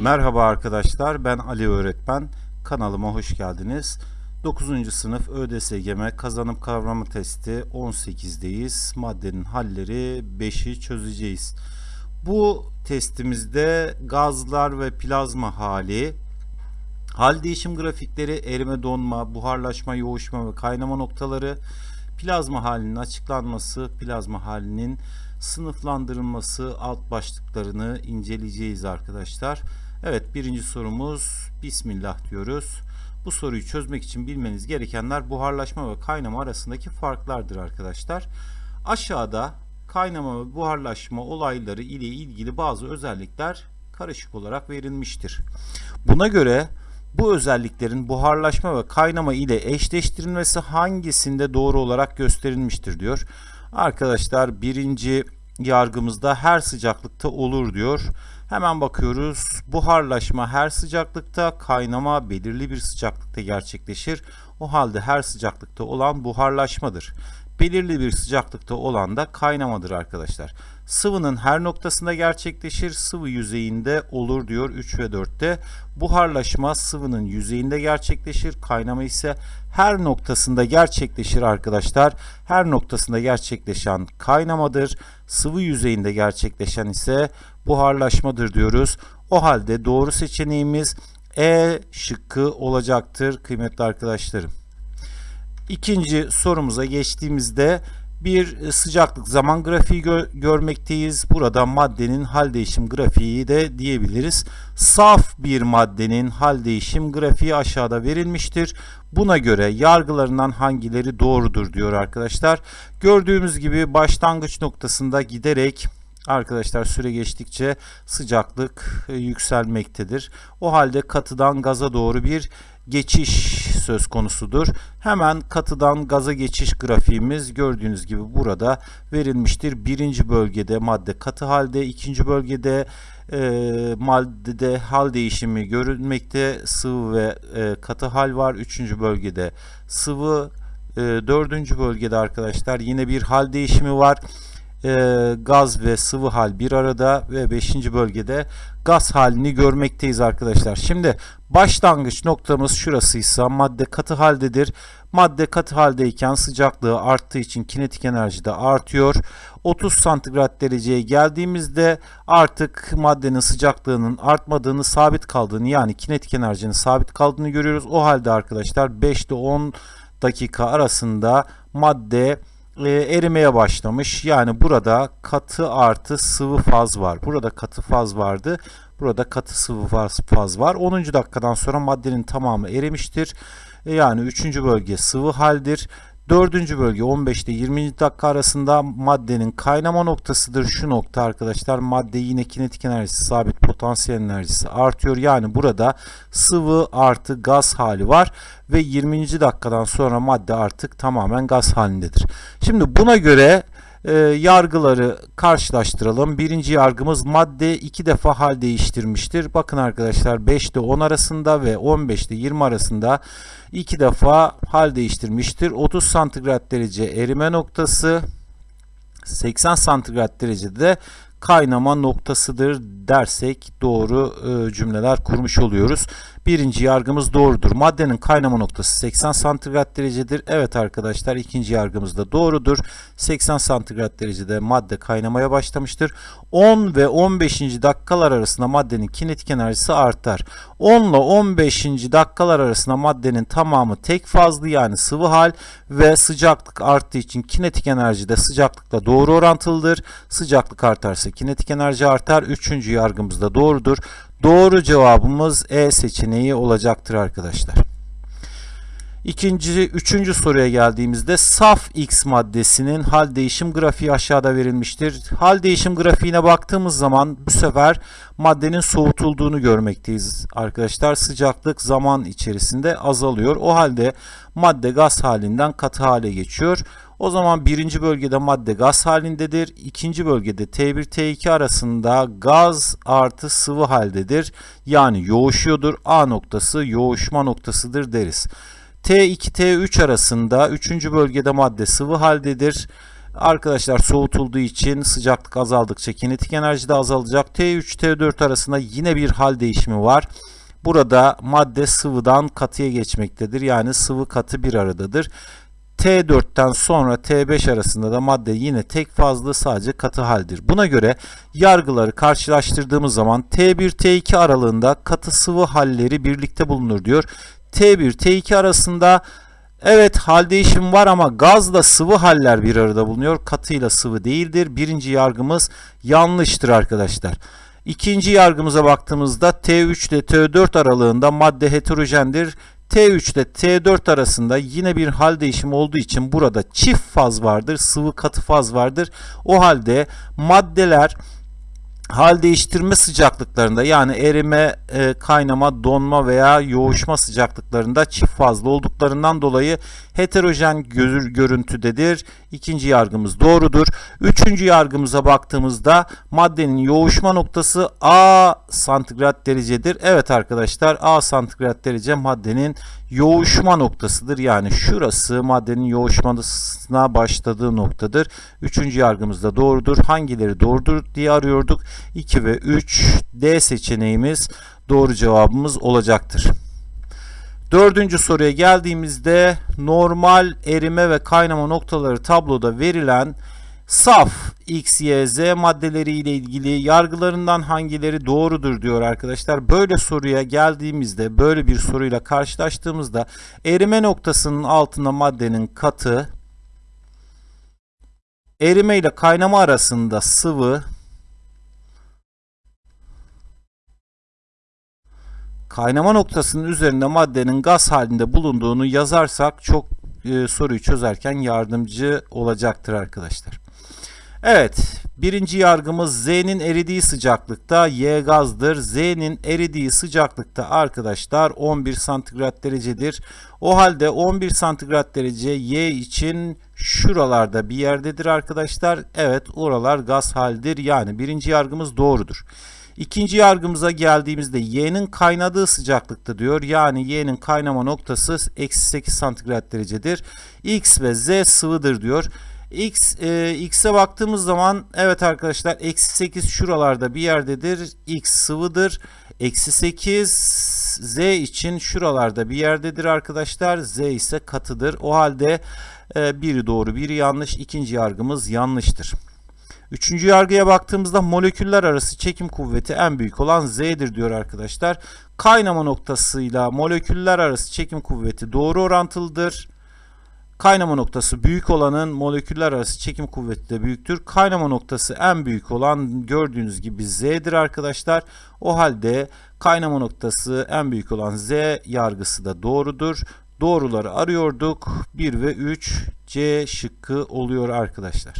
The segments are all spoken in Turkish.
Merhaba arkadaşlar ben Ali öğretmen. Kanalıma hoş geldiniz 9. sınıf ÖDSGM kazanım kavramı testi 18'deyiz maddenin halleri 5'i çözeceğiz bu testimizde gazlar ve plazma hali hal değişim grafikleri erime donma buharlaşma yoğuşma ve kaynama noktaları plazma halinin açıklanması plazma halinin sınıflandırılması alt başlıklarını inceleyeceğiz arkadaşlar. Evet birinci sorumuz Bismillah diyoruz. Bu soruyu çözmek için bilmeniz gerekenler buharlaşma ve kaynama arasındaki farklardır arkadaşlar. Aşağıda kaynama ve buharlaşma olayları ile ilgili bazı özellikler karışık olarak verilmiştir. Buna göre bu özelliklerin buharlaşma ve kaynama ile eşleştirilmesi hangisinde doğru olarak gösterilmiştir diyor. Arkadaşlar birinci yargımızda her sıcaklıkta olur diyor. Hemen bakıyoruz. Buharlaşma her sıcaklıkta, kaynama belirli bir sıcaklıkta gerçekleşir. O halde her sıcaklıkta olan buharlaşmadır. Belirli bir sıcaklıkta olan da kaynamadır arkadaşlar. Sıvının her noktasında gerçekleşir, sıvı yüzeyinde olur diyor 3 ve 4'te. Buharlaşma sıvının yüzeyinde gerçekleşir, kaynama ise her noktasında gerçekleşir arkadaşlar. Her noktasında gerçekleşen kaynamadır. Sıvı yüzeyinde gerçekleşen ise buharlaşmadır diyoruz. O halde doğru seçeneğimiz E şıkkı olacaktır kıymetli arkadaşlarım. İkinci sorumuza geçtiğimizde bir sıcaklık zaman grafiği gö görmekteyiz. Burada maddenin hal değişim grafiği de diyebiliriz. Saf bir maddenin hal değişim grafiği aşağıda verilmiştir. Buna göre yargılarından hangileri doğrudur diyor arkadaşlar. Gördüğümüz gibi başlangıç noktasında giderek Arkadaşlar süre geçtikçe sıcaklık yükselmektedir. O halde katıdan gaza doğru bir geçiş söz konusudur. Hemen katıdan gaza geçiş grafiğimiz gördüğünüz gibi burada verilmiştir. Birinci bölgede madde katı halde, ikinci bölgede e, maddede hal değişimi görülmekte. Sıvı ve e, katı hal var. Üçüncü bölgede sıvı, e, dördüncü bölgede arkadaşlar yine bir hal değişimi var e, gaz ve sıvı hal bir arada ve 5. bölgede gaz halini görmekteyiz arkadaşlar. Şimdi başlangıç noktamız şurasıysa madde katı haldedir. Madde katı haldeyken sıcaklığı arttığı için kinetik enerji de artıyor. 30 santigrat dereceye geldiğimizde artık maddenin sıcaklığının artmadığını, sabit kaldığını yani kinetik enerjinin sabit kaldığını görüyoruz. O halde arkadaşlar 5 ile 10 dakika arasında madde e, erimeye başlamış. Yani burada katı artı sıvı faz var. Burada katı faz vardı. Burada katı sıvı faz, faz var. 10. dakikadan sonra maddenin tamamı erimiştir. E, yani 3. bölge sıvı haldir. Dördüncü bölge 15 ile 20. dakika arasında maddenin kaynama noktasıdır. Şu nokta arkadaşlar madde yine kinetik enerjisi sabit potansiyel enerjisi artıyor. Yani burada sıvı artı gaz hali var ve 20. dakikadan sonra madde artık tamamen gaz halindedir. Şimdi buna göre e, yargıları karşılaştıralım. Birinci yargımız madde iki defa hal değiştirmiştir. Bakın arkadaşlar 5 ile 10 arasında ve 15 ile 20 arasında iki defa hal değiştirmiştir. 30 santigrat derece erime noktası 80 santigrat derecede de kaynama noktasıdır dersek doğru e, cümleler kurmuş oluyoruz. Birinci yargımız doğrudur. Maddenin kaynama noktası 80 santigrat derecedir. Evet arkadaşlar ikinci yargımız da doğrudur. 80 santigrat derecede madde kaynamaya başlamıştır. 10 ve 15. dakikalar arasında maddenin kinetik enerjisi artar. 10 ile 15. dakikalar arasında maddenin tamamı tek fazlı yani sıvı hal ve sıcaklık arttığı için kinetik enerji de sıcaklıkla doğru orantılıdır. Sıcaklık artarsa kinetik enerji artar. Üçüncü yargımız da doğrudur. Doğru cevabımız E seçeneği olacaktır arkadaşlar. İkinci, üçüncü soruya geldiğimizde saf X maddesinin hal değişim grafiği aşağıda verilmiştir. Hal değişim grafiğine baktığımız zaman bu sefer maddenin soğutulduğunu görmekteyiz arkadaşlar. Sıcaklık zaman içerisinde azalıyor. O halde madde gaz halinden katı hale geçiyor. O zaman birinci bölgede madde gaz halindedir. İkinci bölgede T1 T2 arasında gaz artı sıvı haldedir. Yani yoğuşuyordur. A noktası yoğuşma noktasıdır deriz. T2 T3 arasında 3. bölgede madde sıvı haldedir. Arkadaşlar soğutulduğu için sıcaklık azaldıkça kinetik enerji de azalacak. T3 T4 arasında yine bir hal değişimi var. Burada madde sıvıdan katıya geçmektedir. Yani sıvı katı bir aradadır. T4'ten sonra T5 arasında da madde yine tek fazlı sadece katı haldir. Buna göre yargıları karşılaştırdığımız zaman T1 T2 aralığında katı sıvı halleri birlikte bulunur diyor. T1 T2 arasında evet hal değişimi var ama gazla sıvı haller bir arada bulunuyor. Katıyla sıvı değildir. Birinci yargımız yanlıştır arkadaşlar. İkinci yargımıza baktığımızda T3 ile T4 aralığında madde heterojendir. T3 ile T4 arasında yine bir hal değişimi olduğu için burada çift faz vardır. Sıvı katı faz vardır. O halde maddeler hal değiştirme sıcaklıklarında yani erime, e, kaynama, donma veya yoğuşma sıcaklıklarında çift fazlı olduklarından dolayı heterojen gör, görüntüdedir. İkinci yargımız doğrudur. Üçüncü yargımıza baktığımızda maddenin yoğuşma noktası A santigrat derecedir. Evet arkadaşlar A santigrat derece maddenin yoğuşma noktasıdır. Yani şurası maddenin yoğuşmasına başladığı noktadır. Üçüncü yargımız da doğrudur. Hangileri doğrudur diye arıyorduk. 2 ve 3 D seçeneğimiz doğru cevabımız olacaktır. Dördüncü soruya geldiğimizde normal erime ve kaynama noktaları tabloda verilen saf X, Y, Z maddeleri ile ilgili yargılarından hangileri doğrudur diyor arkadaşlar. Böyle soruya geldiğimizde böyle bir soruyla karşılaştığımızda erime noktasının altında maddenin katı erime ile kaynama arasında sıvı kaynama noktasının üzerinde maddenin gaz halinde bulunduğunu yazarsak çok e, soruyu çözerken yardımcı olacaktır arkadaşlar. Evet, birinci yargımız Z'nin eridiği sıcaklıkta Y gazdır. Z'nin eridiği sıcaklıkta arkadaşlar 11 santigrat derecedir. O halde 11 santigrat derece Y için şuralarda bir yerdedir arkadaşlar. Evet, oralar gaz haldir. Yani birinci yargımız doğrudur. İkinci yargımıza geldiğimizde y'nin kaynadığı sıcaklıkta diyor. Yani y'nin kaynama noktası eksi 8 santigrat derecedir. x ve z sıvıdır diyor. X, e, X'e baktığımız zaman evet arkadaşlar eksi 8 şuralarda bir yerdedir. X sıvıdır. Eksi 8 Z için şuralarda bir yerdedir arkadaşlar. Z ise katıdır. O halde e, biri doğru biri yanlış. İkinci yargımız yanlıştır. Üçüncü yargıya baktığımızda moleküller arası çekim kuvveti en büyük olan Z'dir diyor arkadaşlar. Kaynama noktasıyla moleküller arası çekim kuvveti doğru orantılıdır. Kaynama noktası büyük olanın moleküller arası çekim kuvveti de büyüktür. Kaynama noktası en büyük olan gördüğünüz gibi Z'dir arkadaşlar. O halde kaynama noktası en büyük olan Z yargısı da doğrudur. Doğruları arıyorduk. 1 ve 3 C şıkkı oluyor arkadaşlar.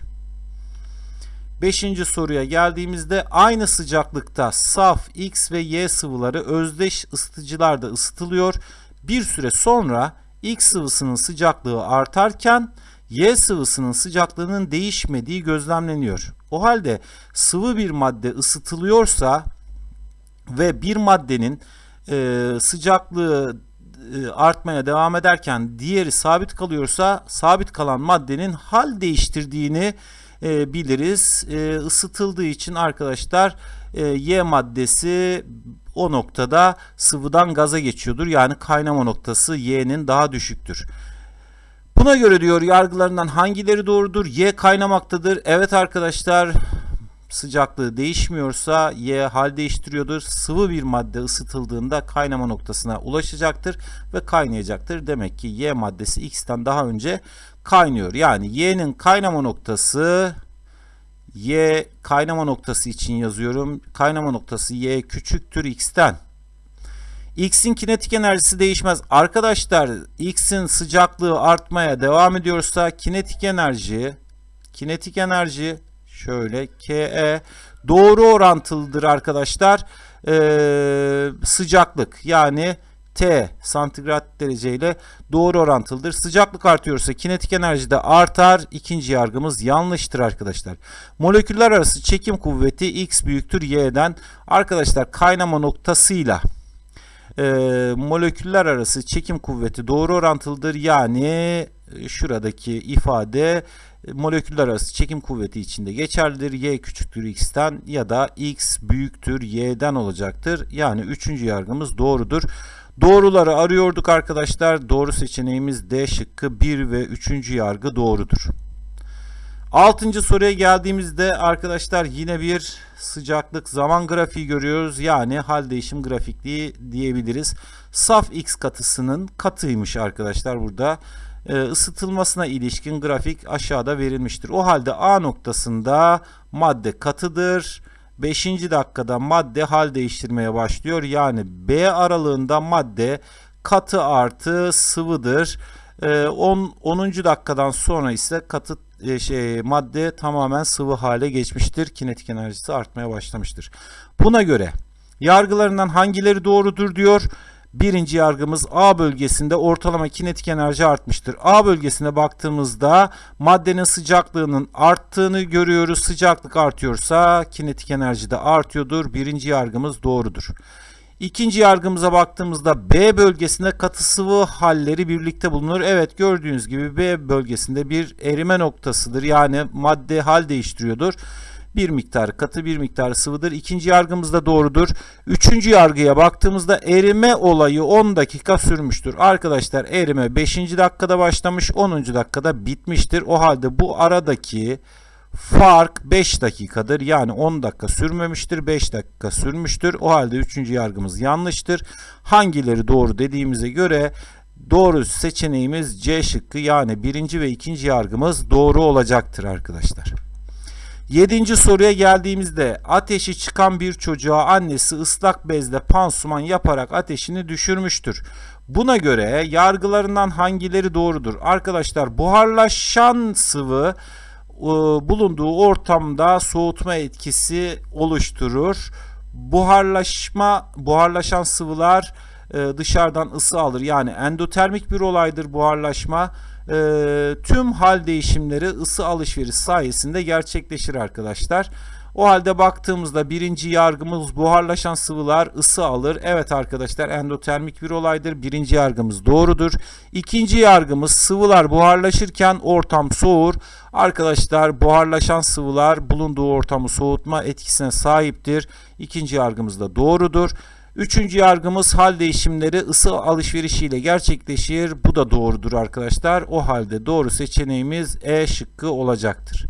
Beşinci soruya geldiğimizde aynı sıcaklıkta saf X ve Y sıvıları özdeş ısıtıcılarda ısıtılıyor. Bir süre sonra X sıvısının sıcaklığı artarken Y sıvısının sıcaklığının değişmediği gözlemleniyor. O halde sıvı bir madde ısıtılıyorsa ve bir maddenin e, sıcaklığı e, artmaya devam ederken diğeri sabit kalıyorsa sabit kalan maddenin hal değiştirdiğini e, biliriz. E, ısıtıldığı için arkadaşlar e, Y maddesi o noktada sıvıdan gaza geçiyordur. Yani kaynama noktası Y'nin daha düşüktür. Buna göre diyor yargılarından hangileri doğrudur? Y kaynamaktadır. Evet arkadaşlar sıcaklığı değişmiyorsa Y hal değiştiriyordur. Sıvı bir madde ısıtıldığında kaynama noktasına ulaşacaktır ve kaynayacaktır. Demek ki Y maddesi X'ten daha önce kaynıyor. Yani Y'nin kaynama noktası Y kaynama noktası için yazıyorum. Kaynama noktası Y küçüktür X'ten. X'in kinetik enerjisi değişmez. Arkadaşlar X'in sıcaklığı artmaya devam ediyorsa kinetik enerji kinetik enerji şöyle KE doğru orantılıdır arkadaşlar. Ee, sıcaklık yani T santigrat dereceyle doğru orantılıdır. Sıcaklık artıyorsa kinetik enerji de artar. İkinci yargımız yanlıştır arkadaşlar. Moleküller arası çekim kuvveti X büyüktür Y'den. Arkadaşlar kaynama noktasıyla e, moleküller arası çekim kuvveti doğru orantılıdır. Yani e, şuradaki ifade e, moleküller arası çekim kuvveti içinde geçerlidir. Y küçüktür X'ten ya da X büyüktür Y'den olacaktır. Yani üçüncü yargımız doğrudur. Doğruları arıyorduk arkadaşlar. Doğru seçeneğimiz D şıkkı 1 ve 3. yargı doğrudur. Altıncı soruya geldiğimizde arkadaşlar yine bir sıcaklık zaman grafiği görüyoruz. Yani hal değişim grafikliği diyebiliriz. Saf X katısının katıymış arkadaşlar burada. Ee, ısıtılmasına ilişkin grafik aşağıda verilmiştir. O halde A noktasında madde katıdır. 5. dakikada madde hal değiştirmeye başlıyor. Yani B aralığında madde katı artı sıvıdır. 10. 10. dakikadan sonra ise katı e, şey madde tamamen sıvı hale geçmiştir. Kinetik enerjisi artmaya başlamıştır. Buna göre yargılarından hangileri doğrudur diyor. Birinci yargımız A bölgesinde ortalama kinetik enerji artmıştır. A bölgesine baktığımızda maddenin sıcaklığının arttığını görüyoruz. Sıcaklık artıyorsa kinetik enerji de artıyordur. Birinci yargımız doğrudur. İkinci yargımıza baktığımızda B bölgesinde katı sıvı halleri birlikte bulunur. Evet gördüğünüz gibi B bölgesinde bir erime noktasıdır. Yani madde hal değiştiriyordur. Bir miktar katı bir miktar sıvıdır. İkinci yargımız da doğrudur. Üçüncü yargıya baktığımızda erime olayı 10 dakika sürmüştür. Arkadaşlar erime 5. dakikada başlamış 10. dakikada bitmiştir. O halde bu aradaki fark 5 dakikadır. Yani 10 dakika sürmemiştir. 5 dakika sürmüştür. O halde 3. yargımız yanlıştır. Hangileri doğru dediğimize göre doğru seçeneğimiz C şıkkı yani birinci ve ikinci yargımız doğru olacaktır arkadaşlar. Yedinci soruya geldiğimizde ateşi çıkan bir çocuğa annesi ıslak bezle pansuman yaparak ateşini düşürmüştür. Buna göre yargılarından hangileri doğrudur? Arkadaşlar buharlaşan sıvı e, bulunduğu ortamda soğutma etkisi oluşturur. Buharlaşma, buharlaşan sıvılar e, dışarıdan ısı alır. Yani endotermik bir olaydır buharlaşma. E, tüm hal değişimleri ısı alışveriş sayesinde gerçekleşir arkadaşlar. O halde baktığımızda birinci yargımız buharlaşan sıvılar ısı alır. Evet arkadaşlar endotermik bir olaydır. Birinci yargımız doğrudur. İkinci yargımız sıvılar buharlaşırken ortam soğur. Arkadaşlar buharlaşan sıvılar bulunduğu ortamı soğutma etkisine sahiptir. İkinci yargımız da doğrudur. Üçüncü yargımız hal değişimleri ısı alışverişiyle gerçekleşir. Bu da doğrudur arkadaşlar. O halde doğru seçeneğimiz E şıkkı olacaktır.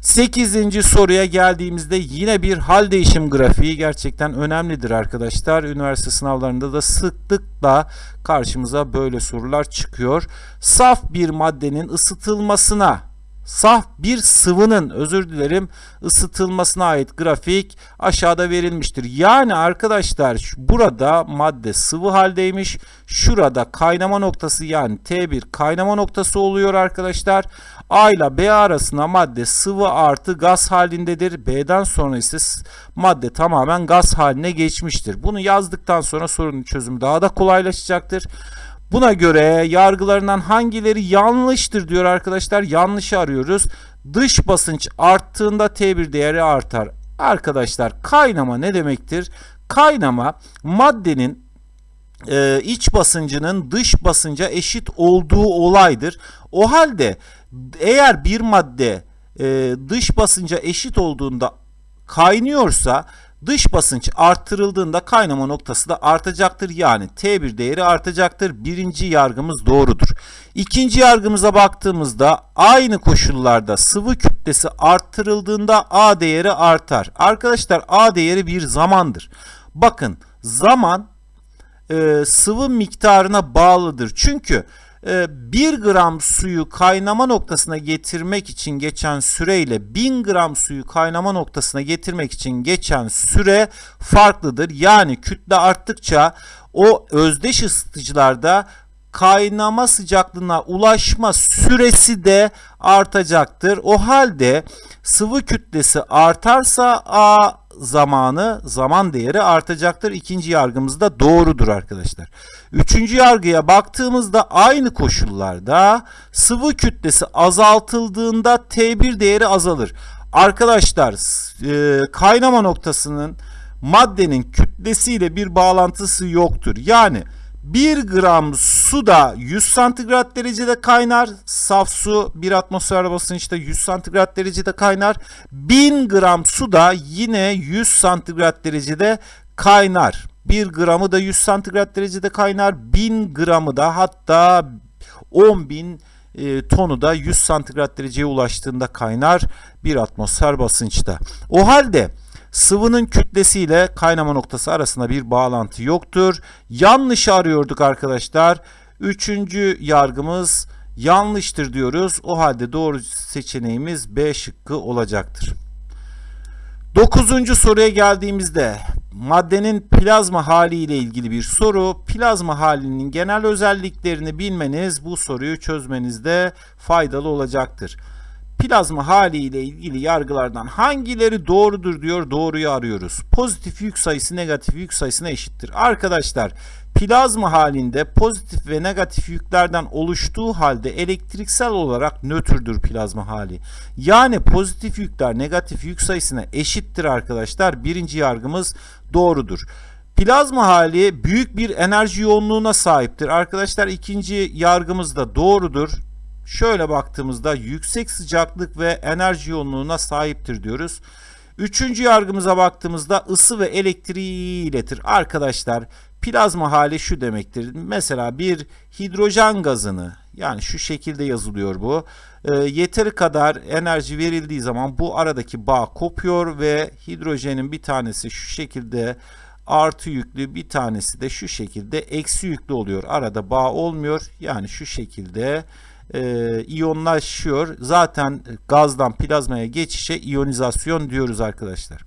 Sekizinci soruya geldiğimizde yine bir hal değişim grafiği gerçekten önemlidir arkadaşlar. Üniversite sınavlarında da sıklıkla karşımıza böyle sorular çıkıyor. Saf bir maddenin ısıtılmasına saf bir sıvının özür dilerim ısıtılmasına ait grafik aşağıda verilmiştir. Yani arkadaşlar burada madde sıvı haldeymiş. Şurada kaynama noktası yani T1 kaynama noktası oluyor arkadaşlar. A ile B arasında madde sıvı artı gaz halindedir. B'den sonra ise madde tamamen gaz haline geçmiştir. Bunu yazdıktan sonra sorunun çözümü daha da kolaylaşacaktır. Buna göre yargılarından hangileri yanlıştır diyor arkadaşlar. Yanlışı arıyoruz. Dış basınç arttığında T1 değeri artar. Arkadaşlar kaynama ne demektir? Kaynama maddenin e, iç basıncının dış basınca eşit olduğu olaydır. O halde eğer bir madde e, dış basınca eşit olduğunda kaynıyorsa Dış basınç arttırıldığında kaynama noktası da artacaktır. Yani T1 değeri artacaktır. Birinci yargımız doğrudur. İkinci yargımıza baktığımızda aynı koşullarda sıvı kütlesi arttırıldığında A değeri artar. Arkadaşlar A değeri bir zamandır. Bakın zaman e, sıvı miktarına bağlıdır. Çünkü 1 ee, gram suyu kaynama noktasına getirmek için geçen süreyle 1000 gram suyu kaynama noktasına getirmek için geçen süre farklıdır. Yani kütle arttıkça o özdeş ısıtıcılarda kaynama sıcaklığına ulaşma süresi de artacaktır. O halde sıvı kütlesi artarsa A zamanı, zaman değeri artacaktır. İkinci yargımız da doğrudur arkadaşlar. Üçüncü yargıya baktığımızda aynı koşullarda sıvı kütlesi azaltıldığında T1 değeri azalır. Arkadaşlar e, kaynama noktasının maddenin kütlesiyle bir bağlantısı yoktur. Yani 1 gram su da 100 santigrat derecede kaynar. Saf su 1 atmosfer basınçta 100 santigrat derecede kaynar. 1000 gram su da yine 100 santigrat derecede kaynar. 1 gramı da 100 santigrat derecede kaynar. 1000 gramı da hatta 10.000 e, tonu da 100 santigrat dereceye ulaştığında kaynar bir atmosfer basınçta. O halde sıvının kütlesiyle kaynama noktası arasında bir bağlantı yoktur. Yanlış arıyorduk arkadaşlar. Üçüncü yargımız yanlıştır diyoruz. O halde doğru seçeneğimiz B şıkkı olacaktır. Dokuzuncu soruya geldiğimizde maddenin plazma hali ile ilgili bir soru. Plazma halinin genel özelliklerini bilmeniz bu soruyu çözmenizde faydalı olacaktır. Plazma hali ile ilgili yargılardan hangileri doğrudur diyor doğruyu arıyoruz. Pozitif yük sayısı negatif yük sayısına eşittir. Arkadaşlar plazma halinde pozitif ve negatif yüklerden oluştuğu halde elektriksel olarak nötrdür plazma hali. Yani pozitif yükler negatif yük sayısına eşittir arkadaşlar. Birinci yargımız doğrudur. Plazma hali büyük bir enerji yoğunluğuna sahiptir. Arkadaşlar ikinci yargımız da doğrudur. Şöyle baktığımızda yüksek sıcaklık ve enerji yoğunluğuna sahiptir diyoruz. Üçüncü yargımıza baktığımızda ısı ve elektriği iletir. Arkadaşlar plazma hali şu demektir. Mesela bir hidrojen gazını yani şu şekilde yazılıyor bu. E, yeteri kadar enerji verildiği zaman bu aradaki bağ kopuyor ve hidrojenin bir tanesi şu şekilde artı yüklü bir tanesi de şu şekilde eksi yüklü oluyor. Arada bağ olmuyor. Yani şu şekilde e, iyonlaşıyor. Zaten gazdan plazmaya geçişe iyonizasyon diyoruz arkadaşlar.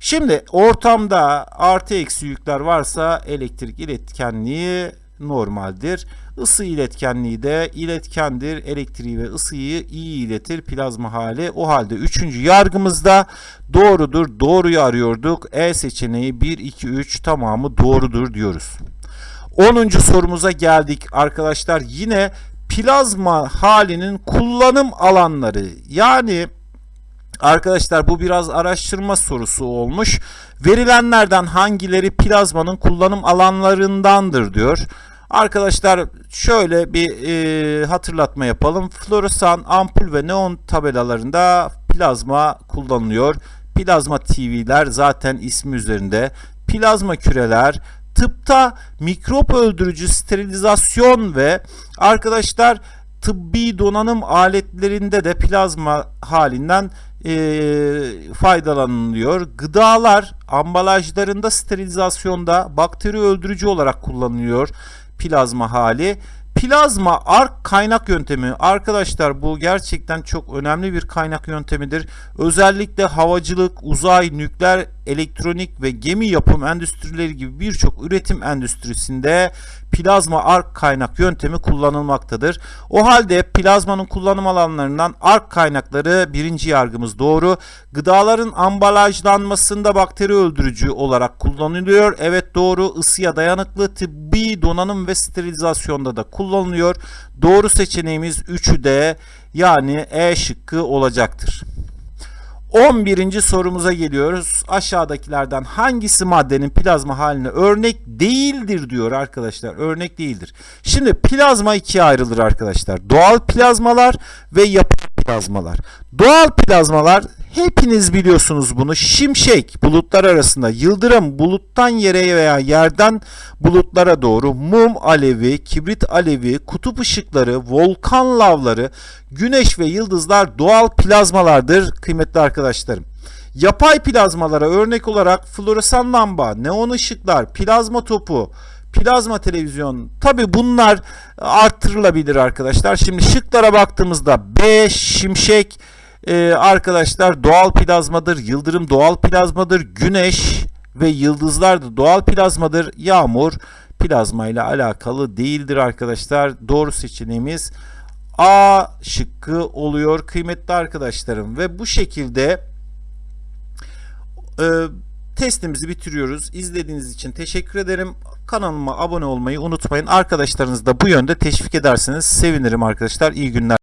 Şimdi ortamda artı eksi yükler varsa elektrik iletkenliği normaldir. Isı iletkenliği de iletkendir. Elektriği ve ısıyı iyi iletir plazma hali. O halde üçüncü yargımızda doğrudur. Doğruyu arıyorduk. E seçeneği 1, 2, 3 tamamı doğrudur diyoruz. 10. sorumuza geldik arkadaşlar. Yine plazma halinin kullanım alanları yani arkadaşlar bu biraz araştırma sorusu olmuş. Verilenlerden hangileri plazmanın kullanım alanlarındandır diyor. Arkadaşlar şöyle bir e, hatırlatma yapalım. Floresan, ampul ve neon tabelalarında plazma kullanılıyor. Plazma TV'ler zaten ismi üzerinde. Plazma küreler, tıpta mikrop öldürücü sterilizasyon ve arkadaşlar tıbbi donanım aletlerinde de plazma halinden e, faydalanılıyor. Gıdalar ambalajlarında sterilizasyonda bakteri öldürücü olarak kullanılıyor plazma hali. Plazma ark kaynak yöntemi arkadaşlar bu gerçekten çok önemli bir kaynak yöntemidir. Özellikle havacılık, uzay, nükleer, elektronik ve gemi yapım endüstrileri gibi birçok üretim endüstrisinde plazma ark kaynak yöntemi kullanılmaktadır. O halde plazmanın kullanım alanlarından ark kaynakları birinci yargımız doğru. Gıdaların ambalajlanmasında bakteri öldürücü olarak kullanılıyor. Evet doğru. Isıya dayanıklı tıbbi donanım ve sterilizasyonda da kullanılıyor. Doğru seçeneğimiz 3'ü de yani E şıkkı olacaktır. 11. sorumuza geliyoruz. Aşağıdakilerden hangisi maddenin plazma haline örnek değildir diyor arkadaşlar. Örnek değildir. Şimdi plazma ikiye ayrılır arkadaşlar. Doğal plazmalar ve yapay plazmalar. Doğal plazmalar hepiniz biliyorsunuz bunu. Şimşek bulutlar arasında yıldırım buluttan yere veya yerden bulutlara doğru mum alevi, kibrit alevi, kutup ışıkları, volkan lavları, güneş ve yıldızlar doğal plazmalardır kıymetli arkadaşlarım. Yapay plazmalara örnek olarak floresan lamba, neon ışıklar, plazma topu, plazma televizyon tabi bunlar arttırılabilir arkadaşlar. Şimdi şıklara baktığımızda B, şimşek, ee, arkadaşlar doğal plazmadır, yıldırım doğal plazmadır, güneş ve yıldızlar da doğal plazmadır. Yağmur plazma ile alakalı değildir arkadaşlar. Doğru seçeneğimiz A şıkkı oluyor kıymetli arkadaşlarım ve bu şekilde e, testimizi bitiriyoruz. İzlediğiniz için teşekkür ederim. Kanalıma abone olmayı unutmayın. Arkadaşlarınızı da bu yönde teşvik ederseniz sevinirim arkadaşlar. İyi günler.